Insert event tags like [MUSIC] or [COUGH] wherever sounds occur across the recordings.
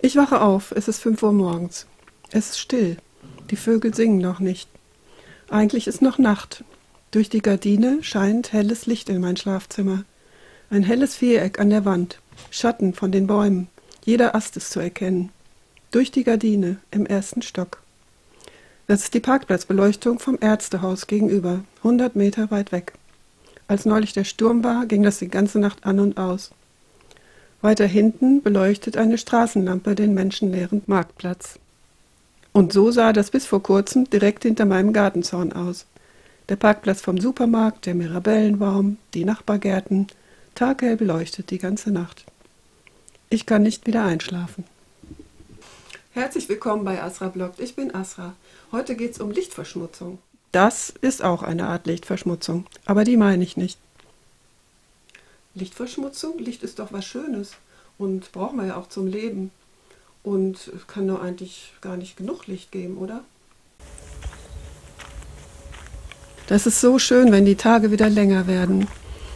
Ich wache auf, es ist fünf Uhr morgens. Es ist still. Die Vögel singen noch nicht. Eigentlich ist noch Nacht. Durch die Gardine scheint helles Licht in mein Schlafzimmer. Ein helles Viereck an der Wand. Schatten von den Bäumen. Jeder Ast ist zu erkennen. Durch die Gardine im ersten Stock. Das ist die Parkplatzbeleuchtung vom Ärztehaus gegenüber, hundert Meter weit weg. Als neulich der Sturm war, ging das die ganze Nacht an und aus. Weiter hinten beleuchtet eine Straßenlampe den menschenleeren Marktplatz. Und so sah das bis vor kurzem direkt hinter meinem Gartenzaun aus. Der Parkplatz vom Supermarkt, der Mirabellenbaum, die Nachbargärten, taghell beleuchtet die ganze Nacht. Ich kann nicht wieder einschlafen. Herzlich willkommen bei Asra Bloggt. Ich bin Asra. Heute geht es um Lichtverschmutzung. Das ist auch eine Art Lichtverschmutzung, aber die meine ich nicht. Lichtverschmutzung? Licht ist doch was Schönes und brauchen wir ja auch zum Leben. Und kann nur eigentlich gar nicht genug Licht geben, oder? Das ist so schön, wenn die Tage wieder länger werden,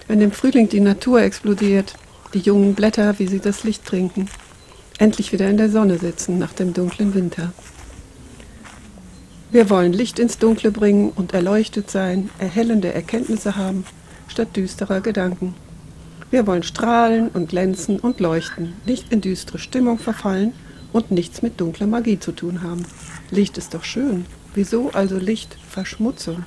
wenn im Frühling die Natur explodiert, die jungen Blätter, wie sie das Licht trinken, endlich wieder in der Sonne sitzen nach dem dunklen Winter. Wir wollen Licht ins Dunkle bringen und erleuchtet sein, erhellende Erkenntnisse haben, statt düsterer Gedanken. Wir wollen strahlen und glänzen und leuchten, nicht in düstere Stimmung verfallen und nichts mit dunkler Magie zu tun haben. Licht ist doch schön. Wieso also Licht Verschmutzung?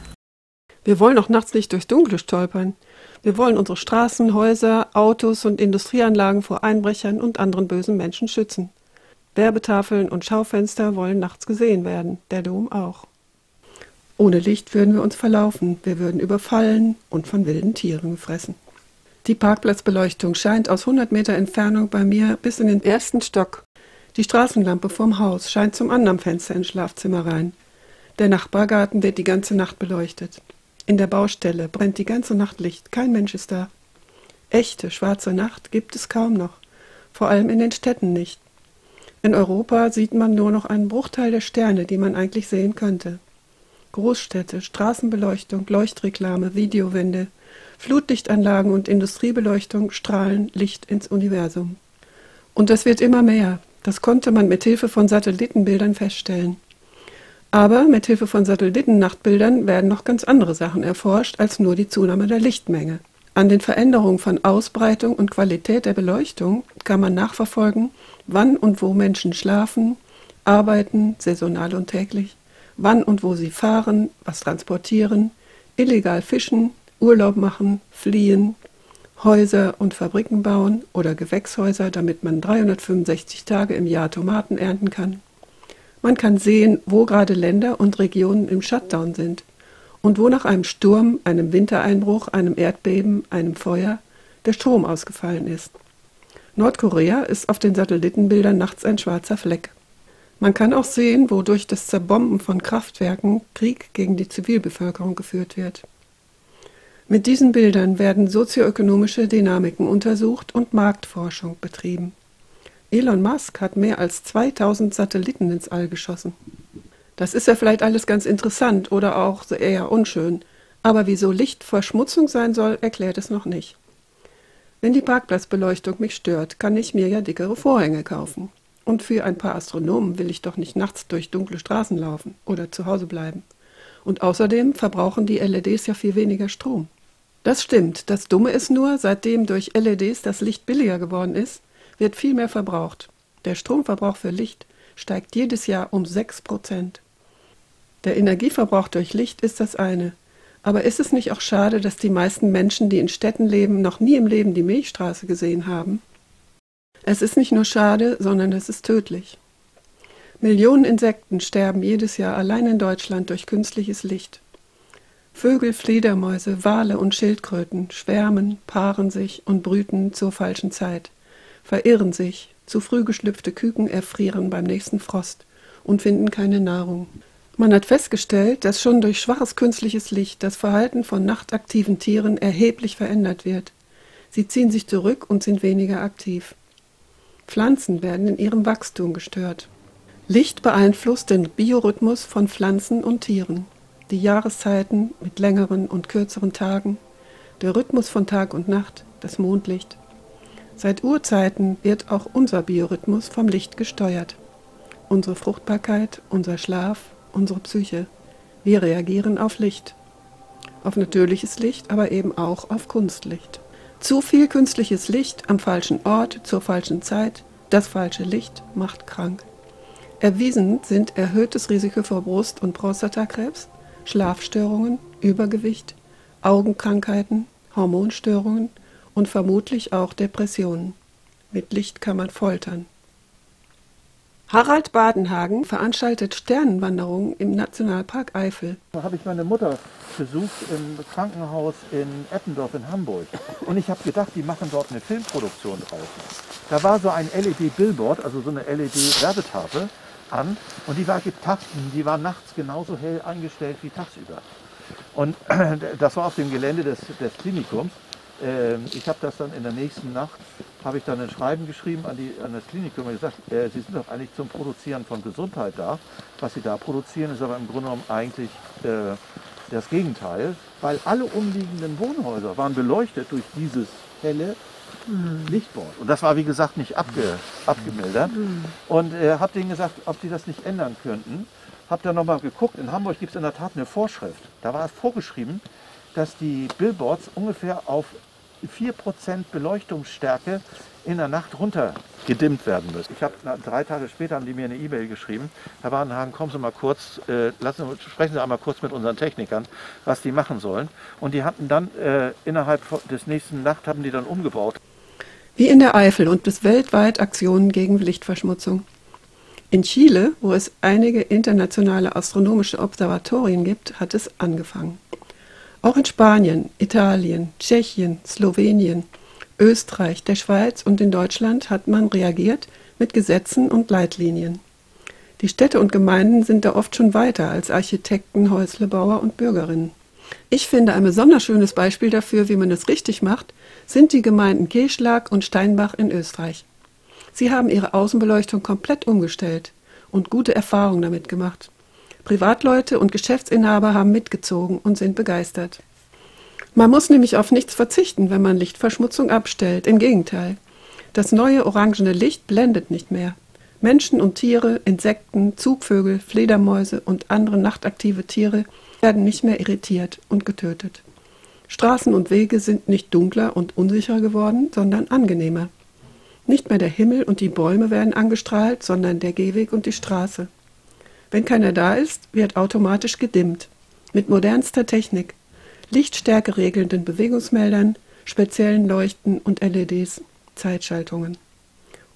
Wir wollen auch nachts nicht durchs Dunkle stolpern. Wir wollen unsere Straßen, Häuser, Autos und Industrieanlagen vor Einbrechern und anderen bösen Menschen schützen. Werbetafeln und Schaufenster wollen nachts gesehen werden, der Dom auch. Ohne Licht würden wir uns verlaufen, wir würden überfallen und von wilden Tieren gefressen. Die Parkplatzbeleuchtung scheint aus 100 Meter Entfernung bei mir bis in den ersten Stock die Straßenlampe vorm Haus scheint zum anderen Fenster ins Schlafzimmer rein. Der Nachbargarten wird die ganze Nacht beleuchtet. In der Baustelle brennt die ganze Nacht Licht, kein Mensch ist da. Echte schwarze Nacht gibt es kaum noch, vor allem in den Städten nicht. In Europa sieht man nur noch einen Bruchteil der Sterne, die man eigentlich sehen könnte. Großstädte, Straßenbeleuchtung, Leuchtreklame, Videowände, Flutlichtanlagen und Industriebeleuchtung strahlen Licht ins Universum. Und das wird immer mehr. Das konnte man mit Hilfe von Satellitenbildern feststellen. Aber mit Hilfe von Satellitennachtbildern werden noch ganz andere Sachen erforscht als nur die Zunahme der Lichtmenge. An den Veränderungen von Ausbreitung und Qualität der Beleuchtung kann man nachverfolgen, wann und wo Menschen schlafen, arbeiten, saisonal und täglich, wann und wo sie fahren, was transportieren, illegal fischen, Urlaub machen, fliehen, Häuser und Fabriken bauen oder Gewächshäuser, damit man 365 Tage im Jahr Tomaten ernten kann. Man kann sehen, wo gerade Länder und Regionen im Shutdown sind und wo nach einem Sturm, einem Wintereinbruch, einem Erdbeben, einem Feuer der Strom ausgefallen ist. Nordkorea ist auf den Satellitenbildern nachts ein schwarzer Fleck. Man kann auch sehen, wo durch das Zerbomben von Kraftwerken Krieg gegen die Zivilbevölkerung geführt wird. Mit diesen Bildern werden sozioökonomische Dynamiken untersucht und Marktforschung betrieben. Elon Musk hat mehr als 2000 Satelliten ins All geschossen. Das ist ja vielleicht alles ganz interessant oder auch eher unschön, aber wieso Licht Verschmutzung sein soll, erklärt es noch nicht. Wenn die Parkplatzbeleuchtung mich stört, kann ich mir ja dickere Vorhänge kaufen. Und für ein paar Astronomen will ich doch nicht nachts durch dunkle Straßen laufen oder zu Hause bleiben. Und außerdem verbrauchen die LEDs ja viel weniger Strom. Das stimmt. Das Dumme ist nur, seitdem durch LEDs das Licht billiger geworden ist, wird viel mehr verbraucht. Der Stromverbrauch für Licht steigt jedes Jahr um 6 Prozent. Der Energieverbrauch durch Licht ist das eine. Aber ist es nicht auch schade, dass die meisten Menschen, die in Städten leben, noch nie im Leben die Milchstraße gesehen haben? Es ist nicht nur schade, sondern es ist tödlich. Millionen Insekten sterben jedes Jahr allein in Deutschland durch künstliches Licht. Vögel, Fledermäuse, Wale und Schildkröten schwärmen, paaren sich und brüten zur falschen Zeit, verirren sich, zu früh geschlüpfte Küken erfrieren beim nächsten Frost und finden keine Nahrung. Man hat festgestellt, dass schon durch schwaches künstliches Licht das Verhalten von nachtaktiven Tieren erheblich verändert wird. Sie ziehen sich zurück und sind weniger aktiv. Pflanzen werden in ihrem Wachstum gestört. Licht beeinflusst den Biorhythmus von Pflanzen und Tieren, die Jahreszeiten mit längeren und kürzeren Tagen, der Rhythmus von Tag und Nacht, das Mondlicht. Seit Urzeiten wird auch unser Biorhythmus vom Licht gesteuert. Unsere Fruchtbarkeit, unser Schlaf, unsere Psyche. Wir reagieren auf Licht. Auf natürliches Licht, aber eben auch auf Kunstlicht. Zu viel künstliches Licht am falschen Ort zur falschen Zeit, das falsche Licht macht krank. Erwiesen sind erhöhtes Risiko für Brust- und Prostatakrebs, Schlafstörungen, Übergewicht, Augenkrankheiten, Hormonstörungen und vermutlich auch Depressionen. Mit Licht kann man foltern. Harald Badenhagen veranstaltet Sternenwanderungen im Nationalpark Eifel. Da habe ich meine Mutter besucht im Krankenhaus in Eppendorf in Hamburg. Und ich habe gedacht, die machen dort eine Filmproduktion draußen. Da war so ein LED-Billboard, also so eine LED-Werbetafel an. Und die war getappt, die war nachts genauso hell eingestellt wie tagsüber. Und [CLEARS THROAT] das war auf dem Gelände des, des Klinikums. Ähm, ich habe das dann in der nächsten Nacht, habe ich dann ein Schreiben geschrieben an, die, an das Klinikum und gesagt, äh, Sie sind doch eigentlich zum Produzieren von Gesundheit da. Was Sie da produzieren, ist aber im Grunde genommen eigentlich äh, das Gegenteil, weil alle umliegenden Wohnhäuser waren beleuchtet durch dieses helle mhm. Und das war wie gesagt nicht abge, abgemildert. Und äh, habe denen gesagt, ob die das nicht ändern könnten. Habe dann nochmal geguckt, in Hamburg gibt es in der Tat eine Vorschrift. Da war es vorgeschrieben, dass die Billboards ungefähr auf 4% Beleuchtungsstärke in der Nacht runter gedimmt werden müssen. Ich habe drei Tage später haben die mir eine E-Mail geschrieben. Herr Wadenhagen, kommen Sie mal kurz, äh, lassen, sprechen Sie einmal kurz mit unseren Technikern, was die machen sollen. Und die hatten dann äh, innerhalb des nächsten Nacht haben die dann umgebaut. Wie in der Eifel und bis weltweit Aktionen gegen Lichtverschmutzung. In Chile, wo es einige internationale astronomische Observatorien gibt, hat es angefangen. Auch in Spanien, Italien, Tschechien, Slowenien, Österreich, der Schweiz und in Deutschland hat man reagiert mit Gesetzen und Leitlinien. Die Städte und Gemeinden sind da oft schon weiter als Architekten, Häuslebauer und Bürgerinnen. Ich finde ein besonders schönes Beispiel dafür, wie man es richtig macht, sind die Gemeinden Keschlag und Steinbach in Österreich. Sie haben ihre Außenbeleuchtung komplett umgestellt und gute Erfahrungen damit gemacht. Privatleute und Geschäftsinhaber haben mitgezogen und sind begeistert. Man muss nämlich auf nichts verzichten, wenn man Lichtverschmutzung abstellt. Im Gegenteil. Das neue orangene Licht blendet nicht mehr. Menschen und Tiere, Insekten, Zugvögel, Fledermäuse und andere nachtaktive Tiere werden nicht mehr irritiert und getötet. Straßen und Wege sind nicht dunkler und unsicherer geworden, sondern angenehmer. Nicht mehr der Himmel und die Bäume werden angestrahlt, sondern der Gehweg und die Straße. Wenn keiner da ist, wird automatisch gedimmt. Mit modernster Technik. Lichtstärke regelnden Bewegungsmeldern, speziellen Leuchten und LEDs, Zeitschaltungen.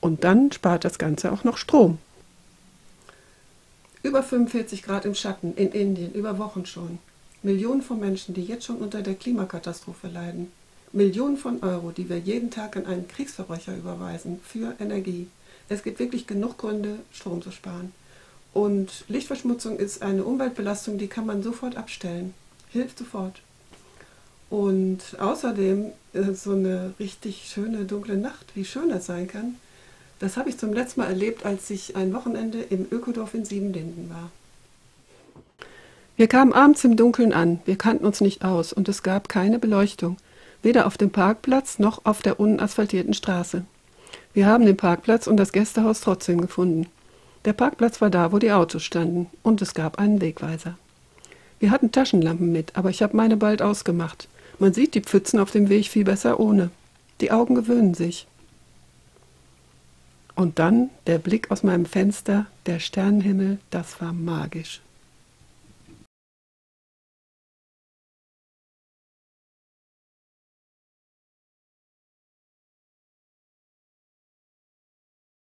Und dann spart das Ganze auch noch Strom. Über 45 Grad im Schatten in Indien, über Wochen schon. Millionen von Menschen, die jetzt schon unter der Klimakatastrophe leiden. Millionen von Euro, die wir jeden Tag an einen Kriegsverbrecher überweisen, für Energie. Es gibt wirklich genug Gründe, Strom zu sparen. Und Lichtverschmutzung ist eine Umweltbelastung, die kann man sofort abstellen. Hilft sofort. Und außerdem äh, so eine richtig schöne dunkle Nacht, wie schön das sein kann, das habe ich zum letzten Mal erlebt, als ich ein Wochenende im Ökodorf in Siebenlinden war. Wir kamen abends im Dunkeln an, wir kannten uns nicht aus und es gab keine Beleuchtung, weder auf dem Parkplatz noch auf der unasphaltierten Straße. Wir haben den Parkplatz und das Gästehaus trotzdem gefunden. Der Parkplatz war da, wo die Autos standen, und es gab einen Wegweiser. Wir hatten Taschenlampen mit, aber ich habe meine bald ausgemacht. Man sieht die Pfützen auf dem Weg viel besser ohne. Die Augen gewöhnen sich. Und dann der Blick aus meinem Fenster, der Sternenhimmel, das war magisch.